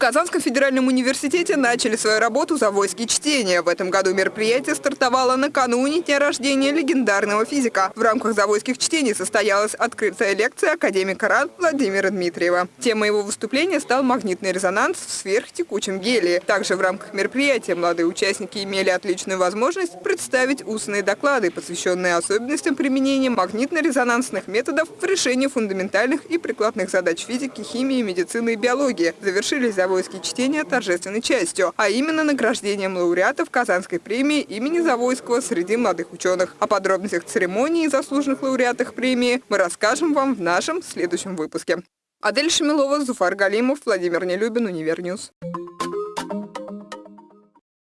Казанском федеральном университете начали свою работу «Завойские чтения». В этом году мероприятие стартовало накануне дня рождения легендарного физика. В рамках «Завойских чтений» состоялась открытая лекция академика РАН Владимира Дмитриева. Темой его выступления стал магнитный резонанс в сверхтекучем гелии. Также в рамках мероприятия молодые участники имели отличную возможность представить устные доклады, посвященные особенностям применения магнитно-резонансных методов в решении фундаментальных и прикладных задач физики, химии, медицины и биологии. Завершились Завойские чтения торжественной частью, а именно награждением лауреатов Казанской премии имени Завойского среди молодых ученых. О подробностях церемонии и заслуженных лауреатах премии мы расскажем вам в нашем следующем выпуске. Адель Шамилова, Зуфар Галимов, Владимир Нелюбин, Univer News.